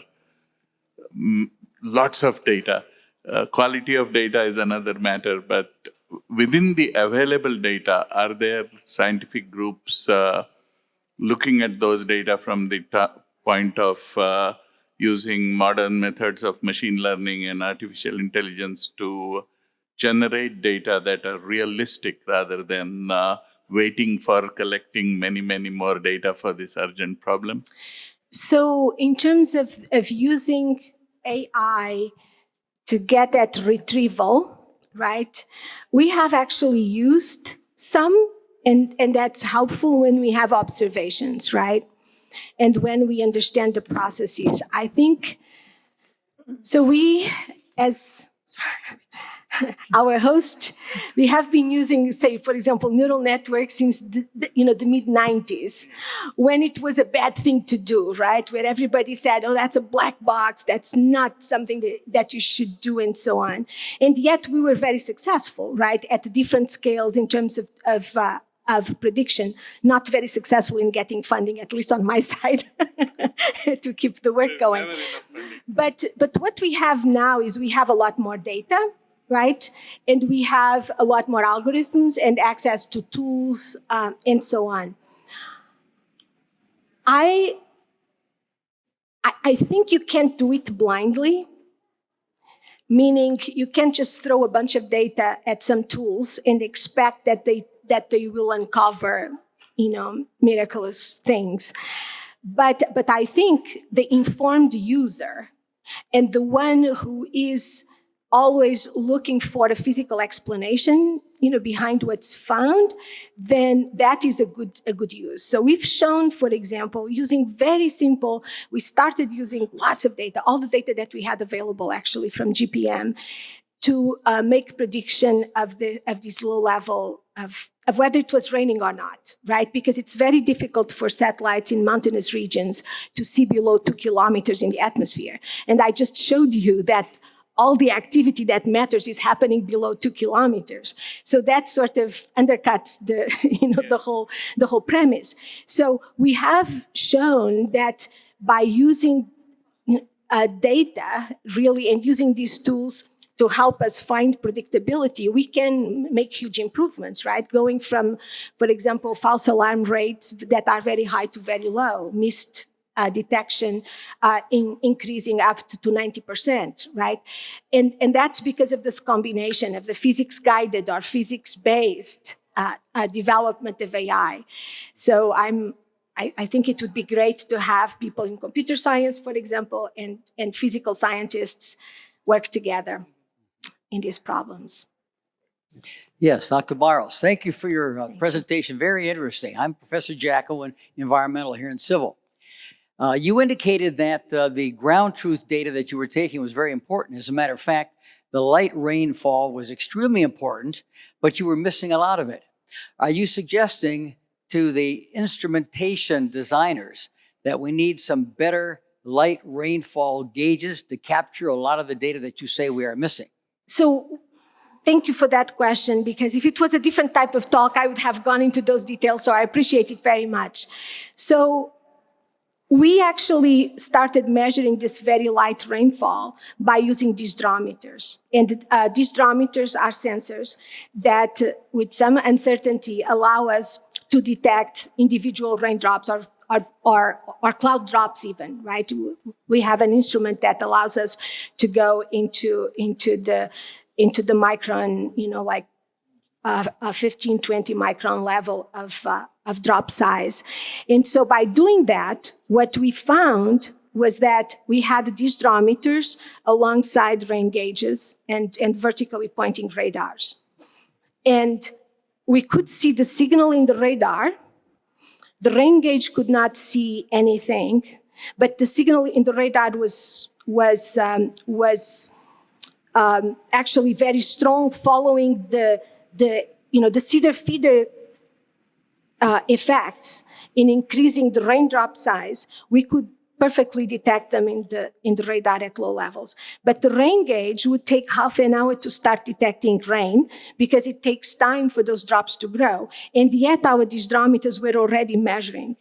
mm, lots of data. Uh, quality of data is another matter, but within the available data, are there scientific groups uh, looking at those data from the point of uh, using modern methods of machine learning and artificial intelligence to generate data that are realistic rather than uh, waiting for collecting many, many more data for this urgent problem? So in terms of, of using AI to get that retrieval, right, we have actually used some, and, and that's helpful when we have observations, right? and when we understand the processes. I think, so we, as [laughs] our host, we have been using, say, for example, neural networks since the, you know the mid 90s, when it was a bad thing to do, right? Where everybody said, "Oh, that's a black box. That's not something that, that you should do," and so on. And yet, we were very successful, right, at different scales in terms of, of uh, of prediction, not very successful in getting funding, at least on my [laughs] side, to keep the work going. But, but what we have now is we have a lot more data, right? And we have a lot more algorithms and access to tools um, and so on. I, I, I think you can't do it blindly meaning you can't just throw a bunch of data at some tools and expect that they that they will uncover, you know, miraculous things. But, but I think the informed user and the one who is always looking for a physical explanation, you know, behind what's found, then that is a good, a good use. So we've shown, for example, using very simple, we started using lots of data, all the data that we had available actually from GPM to uh, make prediction of, the, of this low level of, of whether it was raining or not, right? Because it's very difficult for satellites in mountainous regions to see below two kilometers in the atmosphere. And I just showed you that all the activity that matters is happening below two kilometers. So that sort of undercuts the, [laughs] you know, the whole, the whole premise. So we have shown that by using uh, data really and using these tools to help us find predictability, we can make huge improvements, right? Going from, for example, false alarm rates that are very high to very low, missed uh, detection uh, in increasing up to, to 90%, right? And, and that's because of this combination of the physics-guided or physics-based uh, uh, development of AI. So I'm, I, I, think it would be great to have people in computer science, for example, and, and physical scientists work together in these problems. Yes, Dr. Barros, thank you for your uh, presentation. Very interesting. I'm Professor Jacko in environmental here in civil. Uh, you indicated that uh, the ground truth data that you were taking was very important. As a matter of fact, the light rainfall was extremely important, but you were missing a lot of it. Are you suggesting to the instrumentation designers that we need some better light rainfall gauges to capture a lot of the data that you say we are missing? So thank you for that question, because if it was a different type of talk, I would have gone into those details, so I appreciate it very much. So we actually started measuring this very light rainfall by using disdrometers. And uh, disdrometers are sensors that, uh, with some uncertainty, allow us to detect individual raindrops or, or, cloud drops even, right? We have an instrument that allows us to go into, into, the, into the micron, you know, like a 15, 20 micron level of, uh, of drop size. And so by doing that, what we found was that we had disdrometers alongside rain gauges and, and vertically pointing radars. And we could see the signal in the radar. The rain gauge could not see anything, but the signal in the radar was, was, um, was um, actually very strong following the, the, you know, the seeder feeder uh, effects in increasing the raindrop size, we could perfectly detect them in the, in the radar at low levels. But the rain gauge would take half an hour to start detecting rain because it takes time for those drops to grow. And yet our disdrometers were already measuring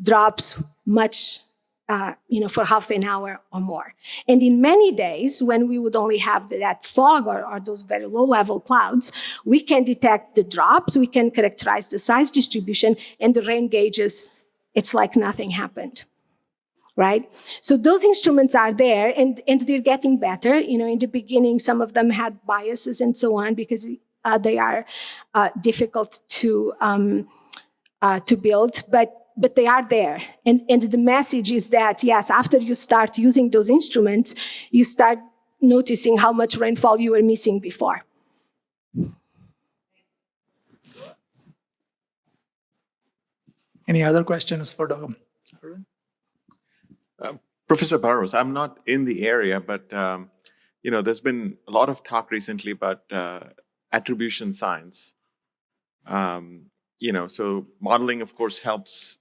drops much uh, you know, for half an hour or more. And in many days, when we would only have that fog or, or, those very low level clouds, we can detect the drops, we can characterize the size distribution and the rain gauges, it's like nothing happened. Right? So those instruments are there and, and they're getting better. You know, in the beginning, some of them had biases and so on because uh, they are uh, difficult to, um, uh, to build. But but they are there. And, and the message is that, yes, after you start using those instruments, you start noticing how much rainfall you were missing before. Any other questions for Dr. Professor Barros, I'm not in the area, but um, you know, there's been a lot of talk recently about uh, attribution science. Um, you know, so modeling, of course, helps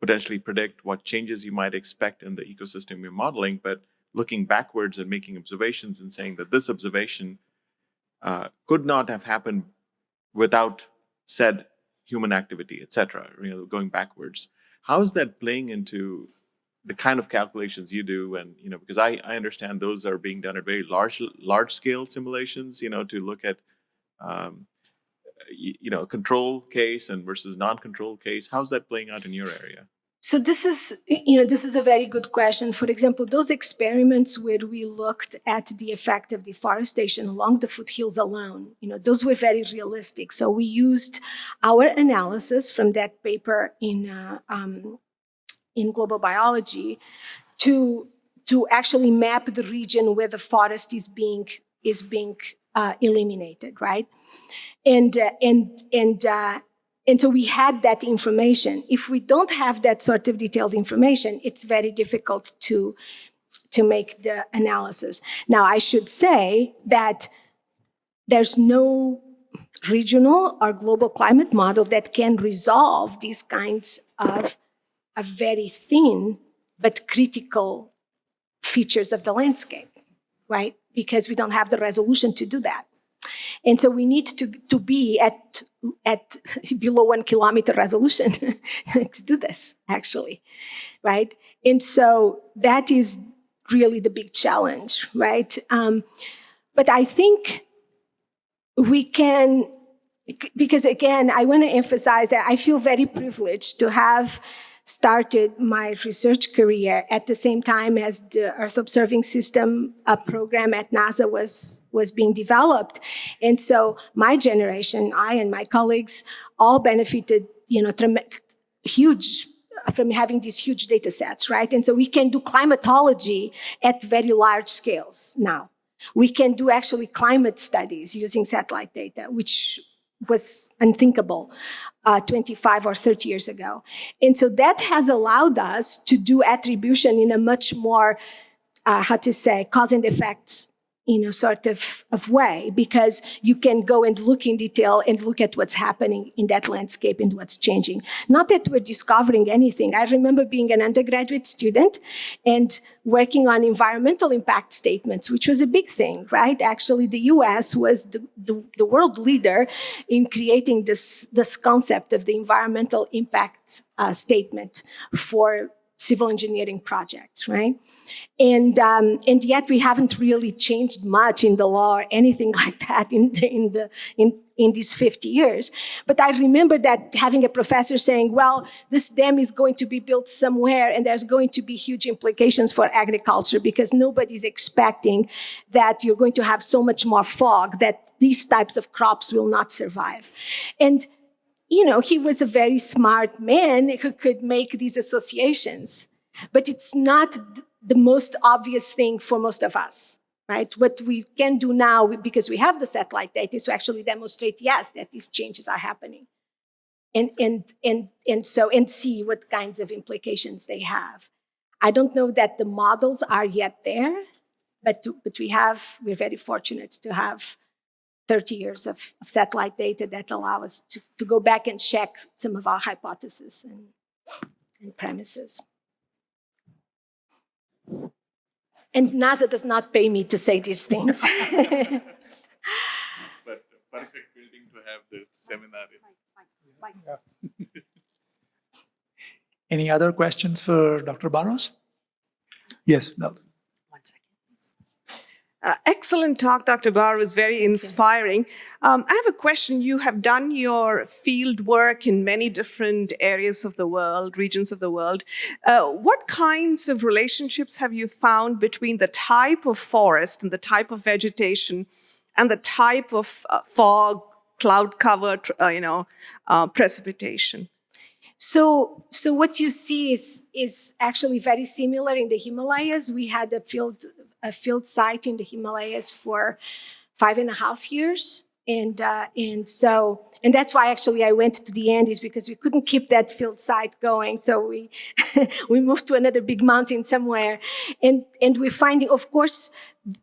potentially predict what changes you might expect in the ecosystem you're modeling, but looking backwards and making observations and saying that this observation uh, could not have happened without said human activity, etc. You know, going backwards. How is that playing into the kind of calculations you do? And you know, because I, I understand those are being done at very large large scale simulations. You know, to look at um, you know, control case and versus non-control case? How's that playing out in your area? So this is, you know, this is a very good question. For example, those experiments where we looked at the effect of deforestation along the foothills alone, you know, those were very realistic. So we used our analysis from that paper in uh, um, in global biology to to actually map the region where the forest is being is being uh, eliminated, right? And, uh, and, and, uh, and so we had that information. If we don't have that sort of detailed information, it's very difficult to, to make the analysis. Now, I should say that there's no regional or global climate model that can resolve these kinds of, very thin but critical features of the landscape, right? because we don't have the resolution to do that. And so we need to, to be at, at [laughs] below one kilometer resolution [laughs] to do this, actually, right? And so that is really the big challenge, right? Um, but I think we can, because again, I want to emphasize that I feel very privileged to have started my research career at the same time as the Earth Observing System program at NASA was, was being developed. And so my generation, I and my colleagues, all benefited, you know, huge from having these huge data sets, right? And so we can do climatology at very large scales now. We can do actually climate studies using satellite data, which was unthinkable uh, 25 or 30 years ago. And so that has allowed us to do attribution in a much more, uh, how to say, cause and effect you know, sort of, of way because you can go and look in detail and look at what's happening in that landscape and what's changing. Not that we're discovering anything. I remember being an undergraduate student and working on environmental impact statements, which was a big thing, right? Actually, the US was the, the, the world leader in creating this, this concept of the environmental impact uh, statement for civil engineering projects, right? And, um, and yet we haven't really changed much in the law or anything [laughs] like that in, in, the, in, in these 50 years. But I remember that having a professor saying, well, this dam is going to be built somewhere and there's going to be huge implications for agriculture because nobody's expecting that you're going to have so much more fog that these types of crops will not survive. And you know, he was a very smart man who could make these associations. But it's not the most obvious thing for most of us, right? What we can do now, because we have the satellite data, is to actually demonstrate, yes, that these changes are happening. And, and, and, and so, and see what kinds of implications they have. I don't know that the models are yet there, but, but we have, we're very fortunate to have 30 years of, of, satellite data that allow us to, to go back and check some of our hypotheses and, and premises. And NASA does not pay me to say these things. [laughs] but perfect building to have the seminar. [laughs] Any other questions for Dr. Barros? Yes, no. Uh, excellent talk, Dr. Gar. was very inspiring. Um, I have a question. You have done your field work in many different areas of the world, regions of the world. Uh, what kinds of relationships have you found between the type of forest and the type of vegetation and the type of uh, fog, cloud cover, uh, you know, uh, precipitation? So, so what you see is, is actually very similar in the Himalayas. We had a field a field site in the Himalayas for five and a half years. And, uh, and so, and that's why actually I went to the Andes because we couldn't keep that field site going. So we, [laughs] we moved to another big mountain somewhere. And, and we're finding, of course,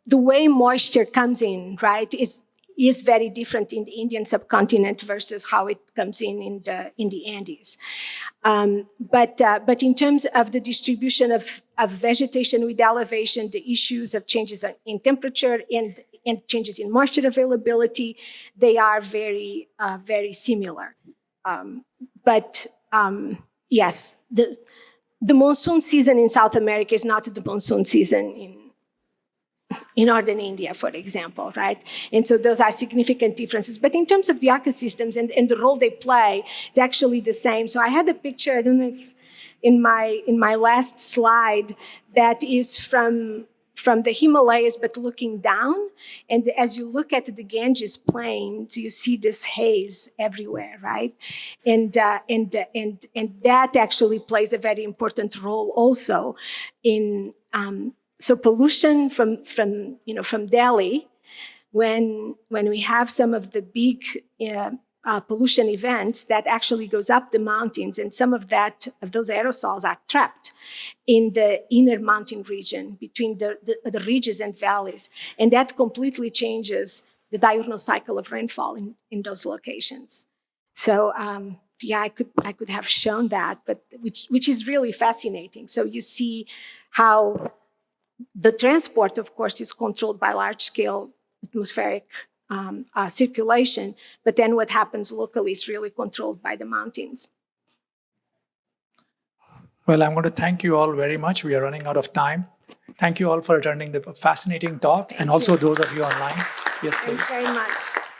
the way moisture comes in, right, is, is very different in the Indian subcontinent versus how it comes in in the, in the Andes. Um, but, uh, but in terms of the distribution of, of vegetation with elevation, the issues of changes in temperature and, and changes in moisture availability, they are very, uh, very similar. Um, but um, yes, the, the monsoon season in South America is not the monsoon season in in northern India, for example, right? And so those are significant differences. But in terms of the ecosystems and, and the role they play, it's actually the same. So I had a picture, I don't know if in my, in my last slide, that is from, from the Himalayas, but looking down. And as you look at the Ganges plains, you see this haze everywhere, right? And, uh, and, and, and that actually plays a very important role also in, um, so pollution from, from, you know, from Delhi, when, when we have some of the big uh, uh, pollution events that actually goes up the mountains and some of that, of those aerosols are trapped in the inner mountain region between the, the, the ridges and valleys. And that completely changes the diurnal cycle of rainfall in, in those locations. So um, yeah, I could, I could have shown that, but which, which is really fascinating. So you see how the transport, of course, is controlled by large-scale atmospheric um, uh, circulation, but then what happens locally is really controlled by the mountains. Well, I'm going to thank you all very much. We are running out of time. Thank you all for attending the fascinating talk, and also those of you online. Yes, please. Thanks very much.